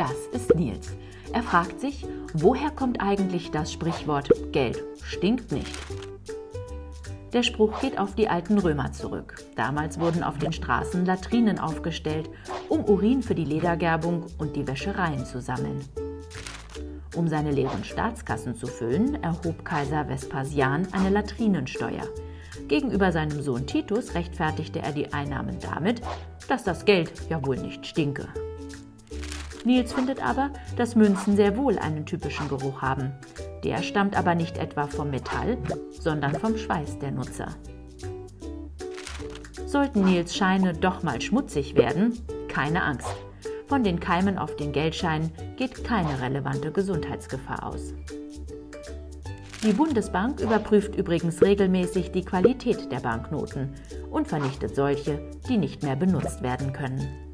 Das ist Nils. Er fragt sich, woher kommt eigentlich das Sprichwort Geld stinkt nicht? Der Spruch geht auf die alten Römer zurück. Damals wurden auf den Straßen Latrinen aufgestellt, um Urin für die Ledergerbung und die Wäschereien zu sammeln. Um seine leeren Staatskassen zu füllen, erhob Kaiser Vespasian eine Latrinensteuer. Gegenüber seinem Sohn Titus rechtfertigte er die Einnahmen damit, dass das Geld ja wohl nicht stinke. Nils findet aber, dass Münzen sehr wohl einen typischen Geruch haben. Der stammt aber nicht etwa vom Metall, sondern vom Schweiß der Nutzer. Sollten Nils Scheine doch mal schmutzig werden, keine Angst. Von den Keimen auf den Geldscheinen geht keine relevante Gesundheitsgefahr aus. Die Bundesbank überprüft übrigens regelmäßig die Qualität der Banknoten und vernichtet solche, die nicht mehr benutzt werden können.